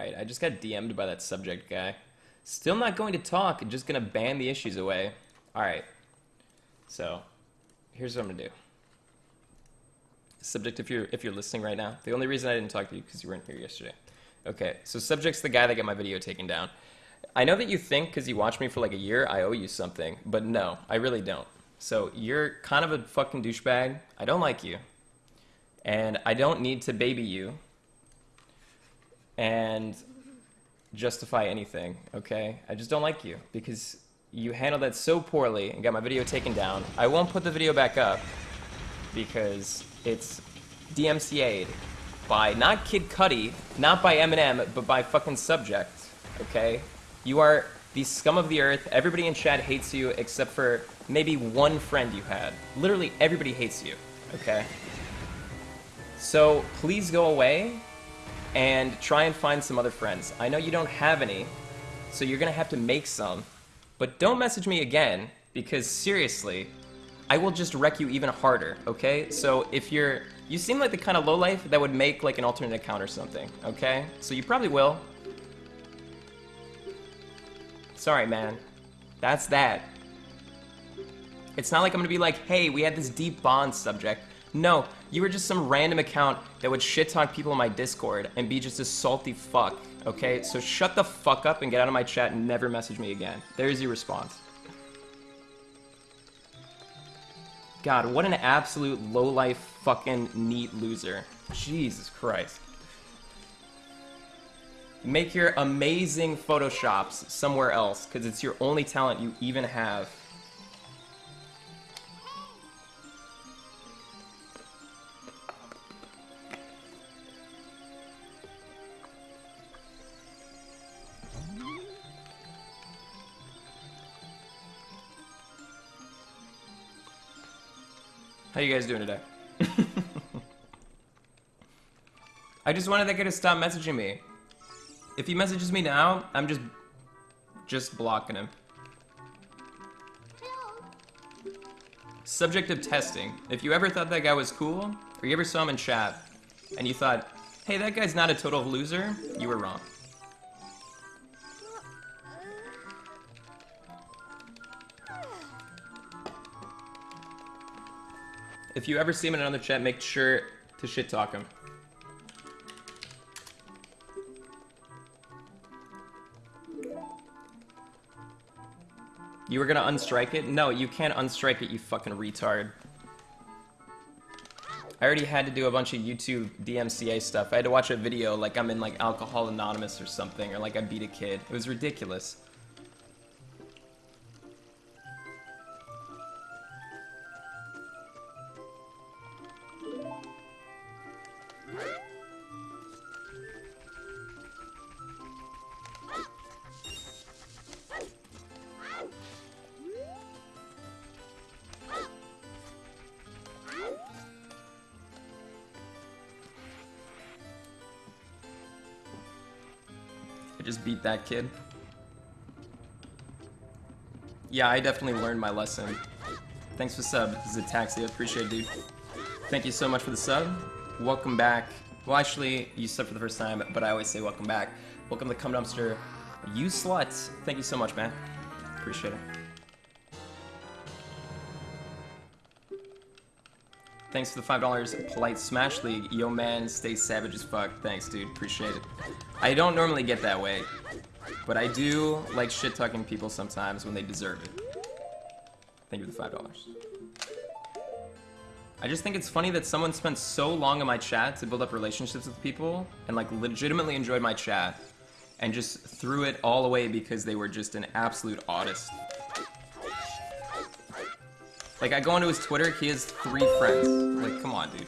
Alright, I just got DM'd by that subject guy. Still not going to talk, just gonna ban the issues away. Alright. So, here's what I'm gonna do. Subject, if you're if you're listening right now, the only reason I didn't talk to you because you weren't here yesterday. Okay, so subject's the guy that got my video taken down. I know that you think because you watched me for like a year, I owe you something, but no, I really don't. So you're kind of a fucking douchebag. I don't like you, and I don't need to baby you and justify anything. Okay, I just don't like you because you handled that so poorly and got my video taken down. I won't put the video back up because it's DMCA'd by not Kid Cudi, not by Eminem, but by fucking Subject. Okay? You are the scum of the earth. Everybody in chat hates you except for maybe one friend you had. Literally everybody hates you. Okay? So please go away and try and find some other friends. I know you don't have any, so you're gonna have to make some. But don't message me again, because seriously, I will just wreck you even harder, okay? So if you're... You seem like the kind of lowlife that would make like an alternate account or something, okay? So you probably will. Sorry, man. That's that. It's not like I'm gonna be like, hey, we had this deep bond subject. No, you were just some random account that would shit talk people in my Discord and be just a salty fuck, okay? So shut the fuck up and get out of my chat and never message me again. There's your response. God, what an absolute low-life fucking neat loser. Jesus Christ. Make your amazing photoshops somewhere else, because it's your only talent you even have. How you guys doing today? I just wanted that guy to stop messaging me. If he messages me now, I'm just just blocking him. Subject of testing. If you ever thought that guy was cool, or you ever saw him in chat, and you thought, hey, that guy's not a total loser, you were wrong. If you ever see him in another chat, make sure to shit talk him. You were gonna unstrike it? No, you can't unstrike it, you fucking retard. I already had to do a bunch of YouTube DMCA stuff. I had to watch a video like I'm in like Alcohol Anonymous or something, or like I beat a kid. It was ridiculous. Just beat that kid. Yeah, I definitely learned my lesson. Thanks for sub, Zataxi. Appreciate it, dude. Thank you so much for the sub. Welcome back. Well, actually, you subbed for the first time, but I always say welcome back. Welcome to Cum Dumpster. You sluts. Thank you so much, man. Appreciate it. Thanks for the $5 Polite Smash League. Yo, man, stay savage as fuck. Thanks, dude. Appreciate it. I don't normally get that way, but I do like shit-talking people sometimes when they deserve it. Thank you for the $5. I just think it's funny that someone spent so long in my chat to build up relationships with people and like legitimately enjoyed my chat and just threw it all away because they were just an absolute autist. Like, I go onto his Twitter, he has three friends. Like, come on, dude.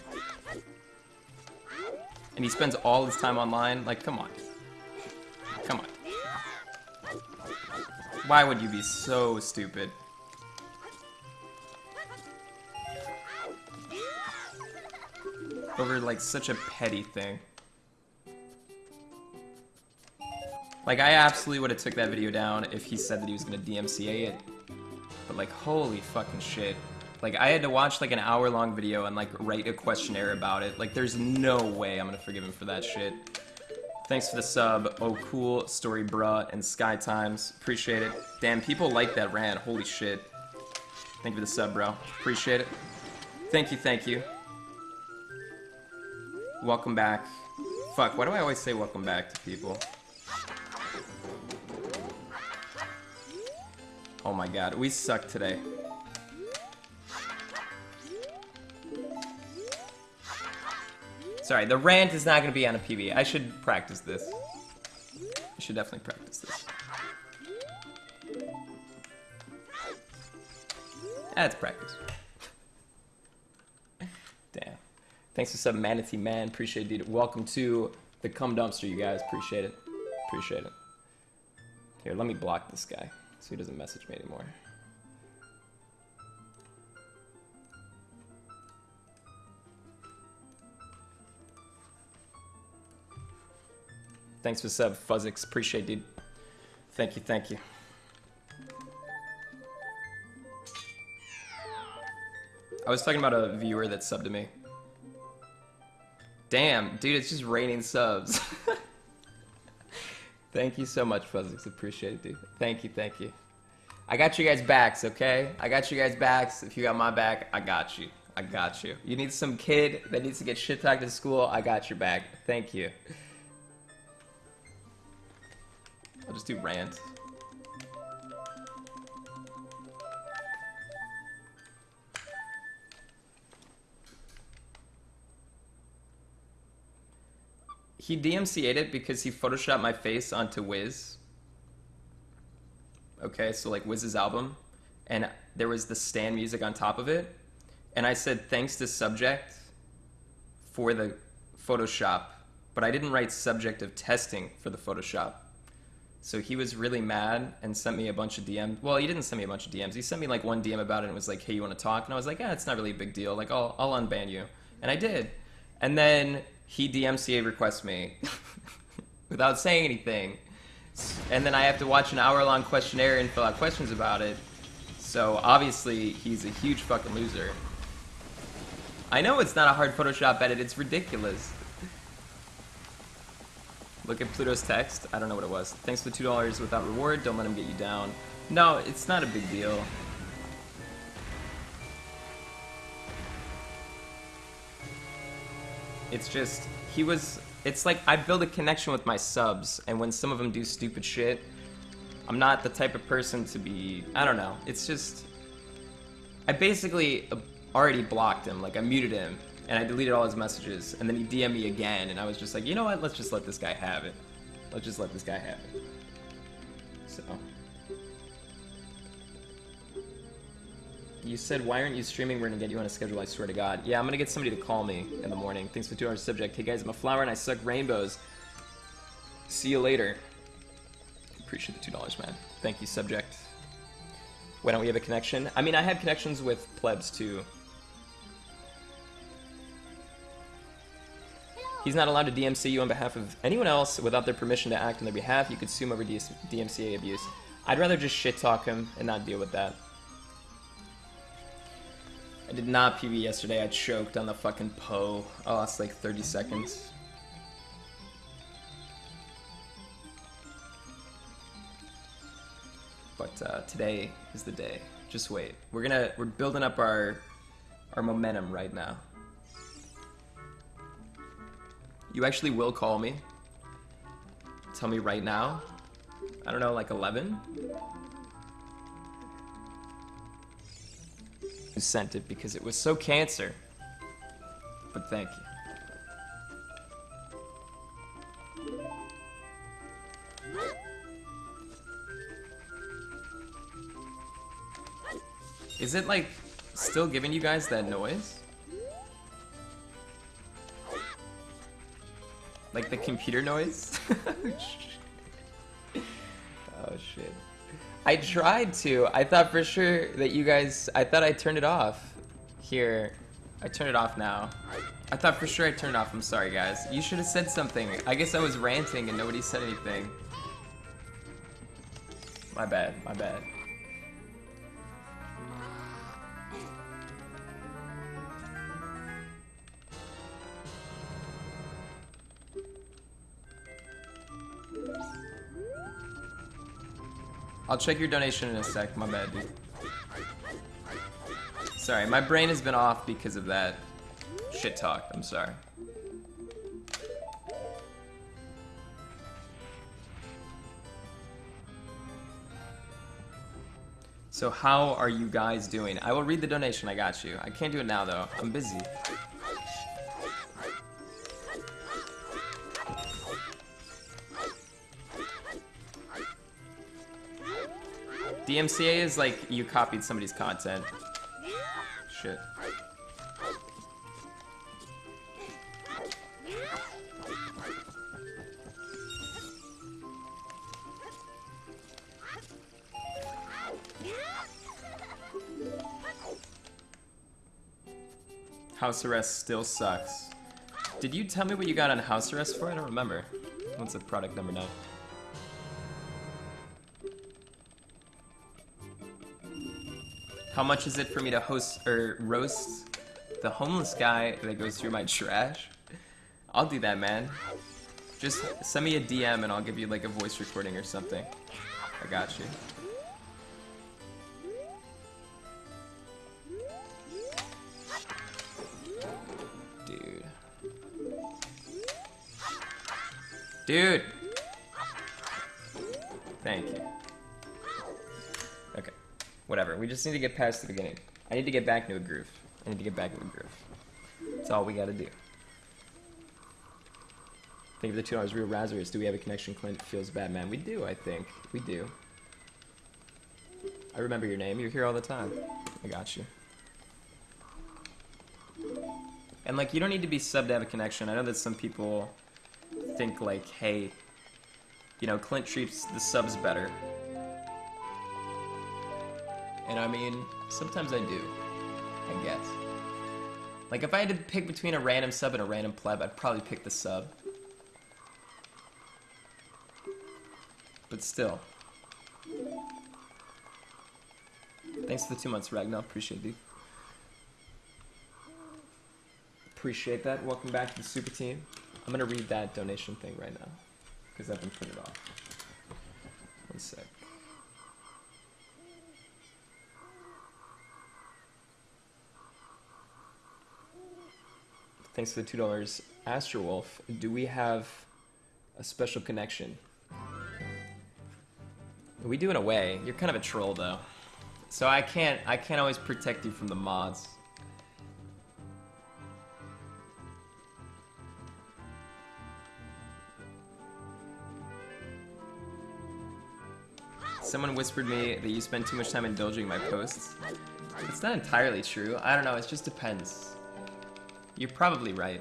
And he spends all his time online. Like, come on. Come on. Why would you be so stupid? Over, like, such a petty thing. Like, I absolutely would have took that video down if he said that he was gonna DMCA it. But, like, holy fucking shit. Like, I had to watch, like, an hour-long video and, like, write a questionnaire about it. Like, there's no way I'm gonna forgive him for that shit. Thanks for the sub. Oh, cool. Story, bruh. And Sky Times. Appreciate it. Damn, people like that rant. Holy shit. Thank you for the sub, bro. Appreciate it. Thank you, thank you. Welcome back. Fuck, why do I always say welcome back to people? Oh my god, we suck today. Sorry, the rant is not going to be on a PB. I should practice this. I should definitely practice this. That's practice. Damn. Thanks for sub Manatee Man. Appreciate it, dude. Welcome to the cum dumpster, you guys. Appreciate it. Appreciate it. Here, let me block this guy so he doesn't message me anymore. Thanks for sub, Fuzzix. Appreciate dude. Thank you, thank you. I was talking about a viewer that subbed to me. Damn, dude, it's just raining subs. thank you so much, Fuzzix. Appreciate it, dude. Thank you, thank you. I got you guys backs, okay? I got you guys backs. If you got my back, I got you. I got you. You need some kid that needs to get shit talked to school, I got your back. Thank you. I'll just do rant. He DMCA'd it because he photoshopped my face onto Wiz. Okay, so like Wiz's album. And there was the stand music on top of it. And I said thanks to subject for the Photoshop, but I didn't write subject of testing for the Photoshop. So he was really mad and sent me a bunch of DMs. Well, he didn't send me a bunch of DMs. He sent me like one DM about it and was like, "Hey, you want to talk?" And I was like, "Yeah, it's not really a big deal. Like, I'll I'll unban you." And I did. And then he DMCA requests me without saying anything. And then I have to watch an hour-long questionnaire and fill out questions about it. So obviously, he's a huge fucking loser. I know it's not a hard Photoshop edit. It's ridiculous. Look at Pluto's text. I don't know what it was. Thanks for the $2 without reward. Don't let him get you down. No, it's not a big deal. It's just, he was, it's like I build a connection with my subs, and when some of them do stupid shit, I'm not the type of person to be, I don't know. It's just, I basically uh, already blocked him. Like, I muted him, and I deleted all his messages, and then he DM'd me again, and I was just like, you know what, let's just let this guy have it. Let's just let this guy have it. So. You said, why aren't you streaming? We're gonna get you on a schedule, I swear to God. Yeah, I'm gonna get somebody to call me in the morning. Thanks for two hours subject. Hey guys, I'm a flower and I suck rainbows. See you later. Appreciate the $2, man. Thank you, subject. Why don't we have a connection? I mean, I have connections with plebs too. He's not allowed to DMC you on behalf of anyone else without their permission to act on their behalf. You could sue him over DMCA abuse. I'd rather just shit talk him and not deal with that. I did not PB yesterday. I choked on the fucking Poe. I lost like 30 seconds. But uh, today is the day. Just wait. We're gonna we're building up our our momentum right now. You actually will call me. Tell me right now. I don't know, like 11? Sent it because it was so cancer. But thank you. Is it like still giving you guys that noise? Like the computer noise? oh shit. I tried to. I thought for sure that you guys, I thought I turned it off. Here, I turned it off now. I thought for sure I turned it off. I'm sorry guys. You should have said something. I guess I was ranting and nobody said anything. My bad, my bad. I'll check your donation in a sec. My bad, dude. Sorry, my brain has been off because of that shit talk. I'm sorry. So how are you guys doing? I will read the donation, I got you. I can't do it now though, I'm busy. DMCA is like you copied somebody's content. Shit. House arrest still sucks. Did you tell me what you got on house arrest for? I don't remember. What's the product number now? How much is it for me to host or roast the homeless guy that goes through my trash? I'll do that, man. Just send me a DM and I'll give you like a voice recording or something. I got you. Dude. Dude! Thank you. Whatever. We just need to get past the beginning. I need to get back into a groove. I need to get back into a groove. That's all we gotta do. Think of the two dollars real Razarus. Do we have a connection? Clint feels bad, man. We do, I think. We do. I remember your name. You're here all the time. I got you. And like, you don't need to be sub to have a connection. I know that some people think like, hey, you know, Clint treats the subs better. And I mean, sometimes I do. I guess. Like, if I had to pick between a random sub and a random pleb, I'd probably pick the sub. But still. Thanks for the two months, Ragnar. Appreciate dude. Appreciate that. Welcome back to the super team. I'm gonna read that donation thing right now. Because I've been printed off. One sec. Thanks for the two dollars. Astrowolf, do we have a special connection? We do in a way. You're kind of a troll though. So I can't I can't always protect you from the mods. Someone whispered me that you spend too much time indulging my posts. It's not entirely true. I don't know, it just depends. You're probably right.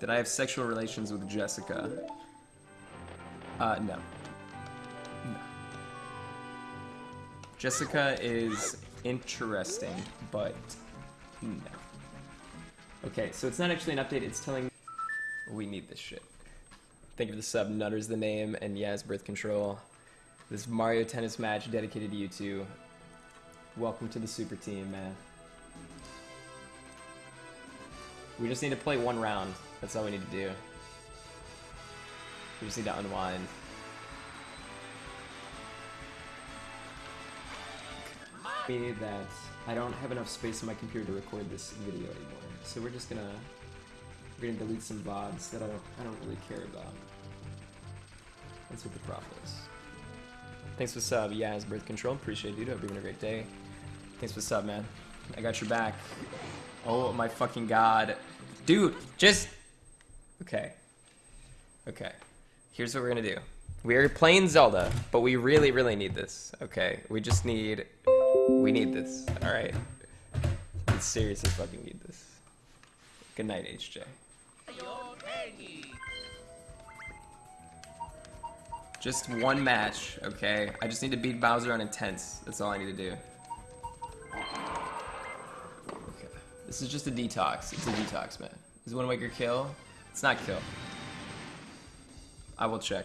Did I have sexual relations with Jessica? Uh, no. No. Jessica is interesting, but no. Okay, so it's not actually an update, it's telling we need this shit. Thank you for the sub, Nutter's the name, and Yaz Birth Control. This Mario Tennis match dedicated to you two. Welcome to the super team, man. We just need to play one round. That's all we need to do. We just need to unwind. Me that I don't have enough space on my computer to record this video anymore. So we're just gonna we're gonna delete some VODs that I don't I don't really care about. That's what the prop is. Thanks for sub, Yaz Birth Control. Appreciate you. Hope you're having a great day. Thanks for sub, man. I got your back. Oh my fucking god. Dude, just... Okay. Okay. Here's what we're gonna do. We're playing Zelda, but we really, really need this. Okay, we just need... We need this, alright? We seriously fucking need this. Good night, HJ. Just one match, okay? I just need to beat Bowser on Intense. That's all I need to do. Okay. This is just a detox. It's a detox, man. Is Wind Waker kill? It's not kill. I will check.